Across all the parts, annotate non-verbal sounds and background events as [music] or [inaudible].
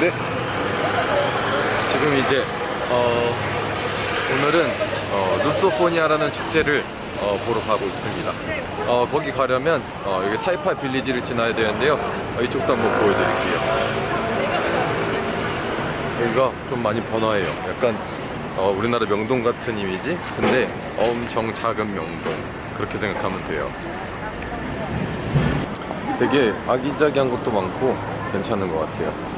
네. 지금 이제 어, 오늘은 어, 루소포니아라는 축제를 어, 보러 가고 있습니다. 어, 거기 가려면 어, 여기 타이파 빌리지를 지나야 되는데요. 어, 이쪽도 한번 보여드릴게요. 여기가 좀 많이 번화해요. 약간 어, 우리나라 명동 같은 이미지? 근데 엄청 작은 명동. 그렇게 생각하면 돼요. 되게 아기자기한 것도 많고 괜찮은 것 같아요.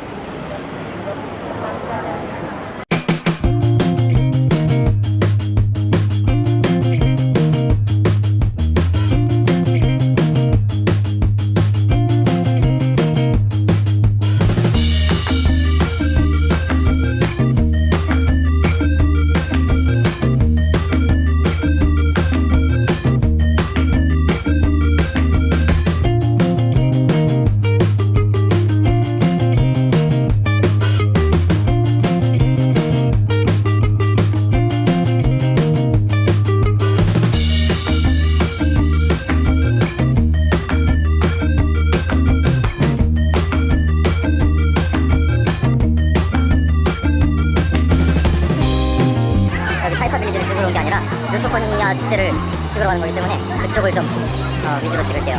루소포니아 축제를 찍으러 가는 거기 때문에 그쪽을 좀 어, 위주로 찍을게요.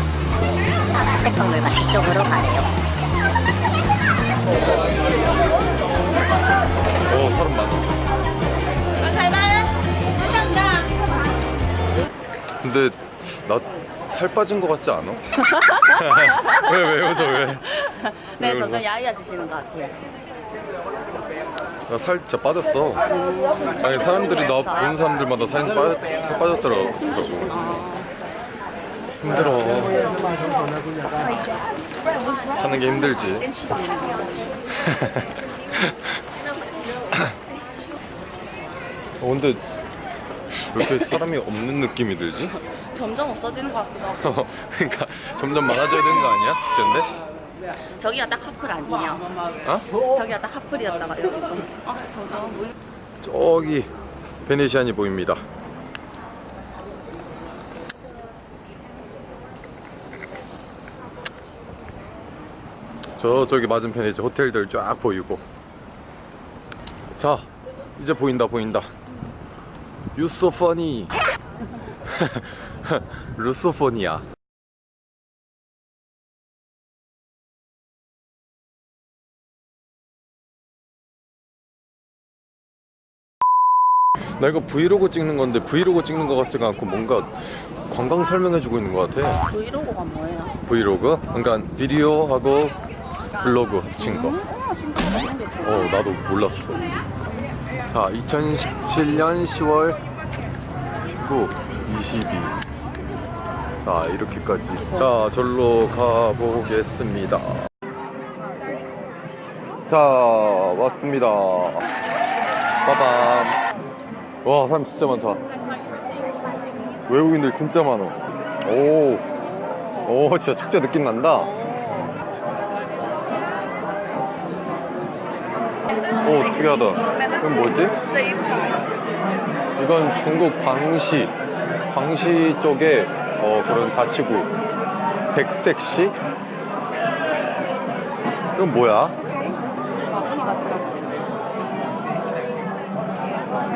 주택박물관 이쪽으로 가세요. 오, 사람 많아. 근데 나 살 빠진 것 같지 않아? [laughs] 왜, 왜 웃어, 왜? 네, 왜 점점 웃어? 야위해지시는 것 같아요. 나 살 진짜 빠졌어. 아니, 사람들이 나 보는 사람들마다 살, 빠, 살 빠졌더라고. 힘들어. 사는 게 힘들지. [laughs] 어, 근데 왜 이렇게 사람이 없는 느낌이 들지? 점점 없어지는 것 같기도 하고. [laughs] 그러니까 점점 많아져야 되는 거 아니야? 축제인데? 저기가 딱 하플 아니에요? 어? 저기가 딱. 아, 점점 물- 저기 베네시안이 보입니다. 저 저기 맞은편에 이제 호텔들 쫙 보이고. 자, 이제 보인다 보인다. 유소퍼니. [laughs] 루소포니아. 나 이거 브이로그 찍는 건데 브이로그 찍는 것 같지가 않고 뭔가 관광 설명해주고 있는 것 같아. 브이로그가 뭐예요? 브이로그? 그러니까 비디오하고 블로그 합친 거. 아, 진짜 잘생겼어. 어, 나도 몰랐어. 자, 2017년 10월 19, 22. 자, 이렇게까지. 자, 절로 가보겠습니다. 자, 왔습니다. 빠밤. 와, 사람 진짜 많다. 외국인들 진짜 많아. 오, 오, 진짜 축제 느낌 난다. 오 특이하다 이건 뭐지? 이건 중국 광시 광시 쪽에 어, 그런 자치구 백색시 이건 뭐야?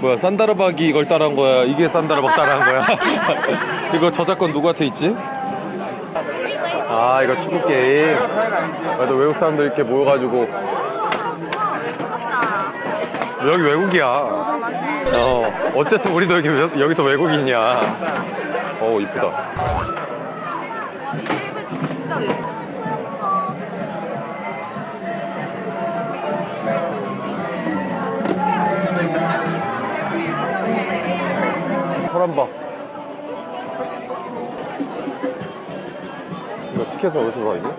뭐야 산다라박이 이걸 따라한 거야? 이게 산다라박 따라한 거야? [laughs] 이거 저작권 누구한테 있지? 아 이거 축구 게임. 그래도 외국 사람들 이렇게 모여가지고 여기 외국이야. 어, 어쨌든 우리도 여기, 여기서 외국인이야. 어, 이쁘다. 봐. 이거 티켓을 어디서 사, 이거?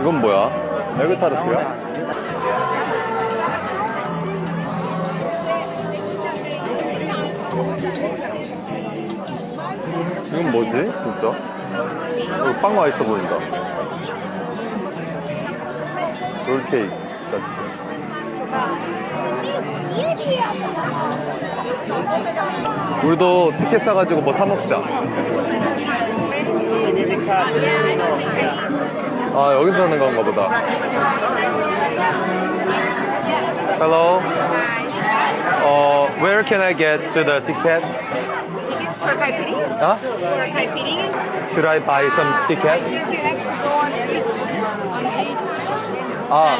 이건 뭐야? 에그타르트야? 이건 뭐지? 진짜? 이거 빵 맛있어 보인다. 롤케이크 같이. 우리도 티켓 사가지고 뭐 사 먹자. 아 여기서 사는 건가 보다. Hello. Uh, where can I get to the ticket? For caipirinha? Huh? For caipirinha? Should I buy some ticket? Ah,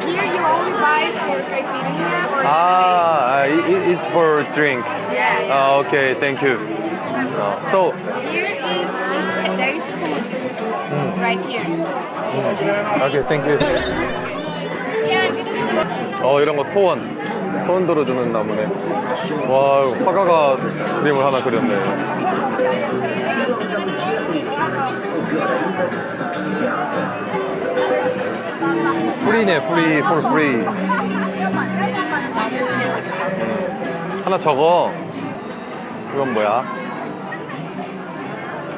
Here you only buy for caipirinha or ah, uh, it, it's for drink. Yeah, yeah. Ah, okay, thank you. Uh, so, Here is, is there is food right here. okay, thank you. 어 이런 거 소원 소원 들어주는 나무네. 와 화가가 그림을 하나 그렸네. 프리네 프리 for free. 음, 하나 적어. 이건 뭐야?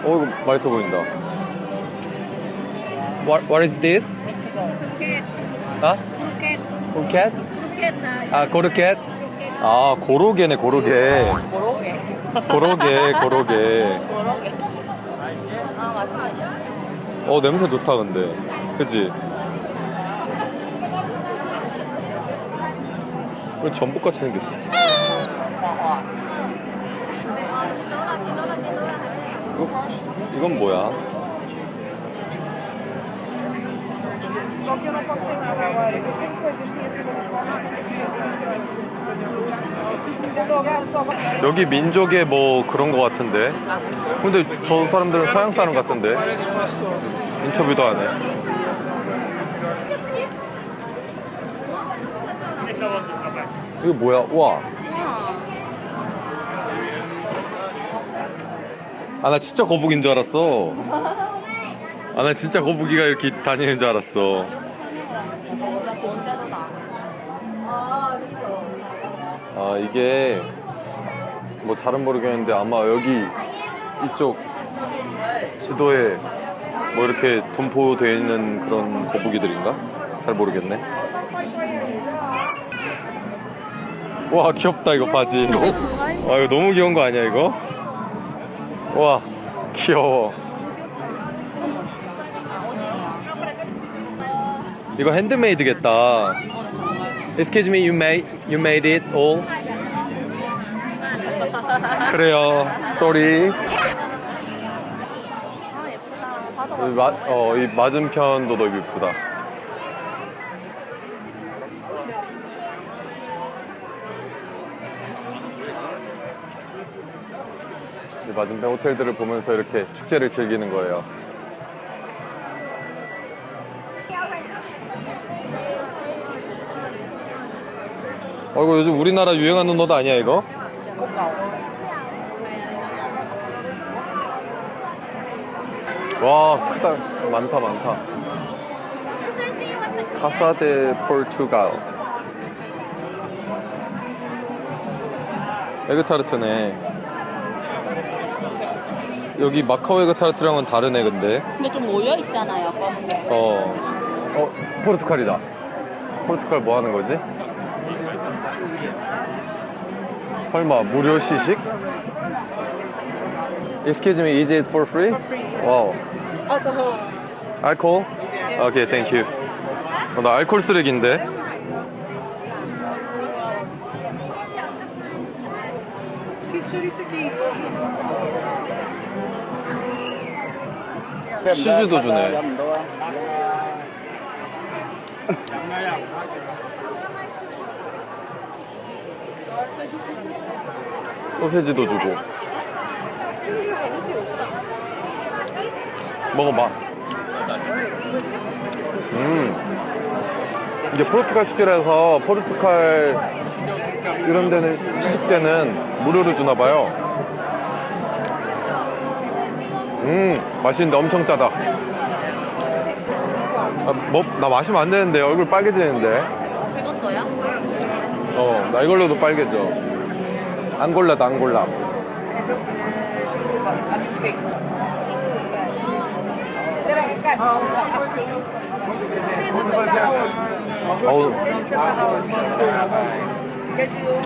어 이거 맛있어 보인다. What what is this? 어? 포켓? 아 고르켓? 아 고로게네 고로게. 모로게. 고로게 고로게. 아 맛있겠다. 어 냄새 좋다 근데. 그 지? 왜 전복같이 생겼어? 이거, 이건 뭐야? E. 여기 민족의 뭐 그런 거 같은데. 근데 저 사람들은 서양 사람 같은데. 인터뷰도 안 해. 이거 뭐야? 와. 아, 나 진짜 거북인 줄 알았어. 아, 나 진짜 거북이가 이렇게 다니는 줄 알았어. 아, 이게 뭐 잘은 모르겠는데 아마 여기 이쪽 지도에 뭐 이렇게 분포되어 있는 그런 거북이들인가? 잘 모르겠네. 와 귀엽다 이거 바지. 와 이거 너무 귀여운 거 아니야 이거? 와 귀여워. 이거 핸드메이드겠다. Excuse me, you made you made it all? 그래요. Sorry. 이 마, 어, 이 맞은편도 너무 이쁘다. 맞은편 호텔들을 보면서 이렇게 축제를 즐기는 거예요. 어, 이거 요즘 우리나라 유행하는 옷 아니야, 이거? 와, 크다. 많다, 많다. 카사데 포르투갈. 에그타르트네. 여기 마카오 에그 타르트랑은 다르네, 근데. 근데 좀 모여 있잖아요. 어. 어, 포르투갈이다. 포르투갈 뭐 하는 거지? 설마 무료 시식? Excuse me, is it for free? Wow. alcohol. 알코올? Okay, thank you. 어, 나 알코올 쓰레기인데. 치즈도 주네. [laughs] 소세지도 주고. 먹어봐. 음. 이게 포르투갈 축제라서 포르투갈 이런 데는 시식 때는 무료로 주나 봐요. 음, 맛있는데 엄청 짜다. 아, 뭐, 나 마시면 안 되는데 얼굴 빨개지는데 이것도요? 어나 이걸로도 빨개져 앙골라다 앙골라 어우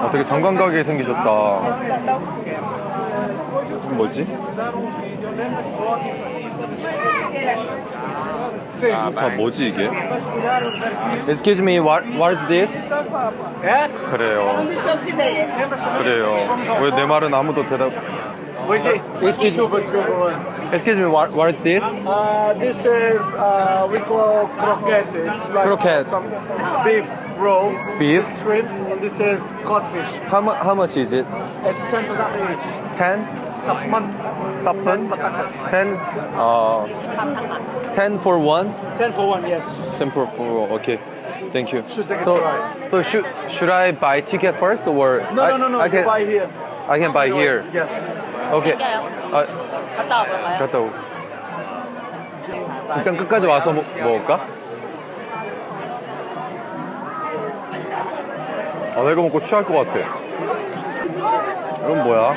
아, 되게 정감가게 생기셨다 뭐지? 다 뭐지 이게? Excuse me, what, what is this? 그래요 그래요 왜 내 말은 아무도 대답 Excuse me, excuse me what, what is this? Uh, this is uh, we call croquette. It's like Croquette. some beef roll, Beef? shrimps, and this is codfish. How, mu- how much is it? It's ten baht each. 10? Sapman, 사픈? patatas. 10? 어, 10 for one? Ten for one, yes. 10 for four, okay Thank you Should take a So, try. so should, should I buy ticket first or No, I, no, no, no. I you can, buy here. I can buy here Yes. Okay 땡겨요. 아, 갔다 와볼까요? 갔다 오 일단 끝까지 와서 먹, 먹을까? 아, 나 이거 먹고 취할 것 같아. 이건 뭐야?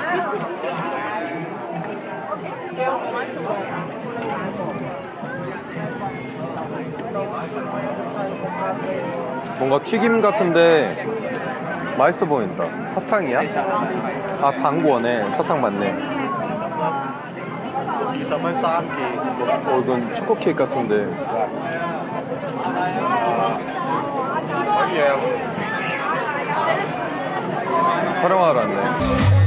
뭔가 튀김 같은데 맛있어 보인다. 사탕이야? 아, 당구어네. 사탕 맞네. 어, 이건 초코 케이크 같은데. 촬영하러 왔네.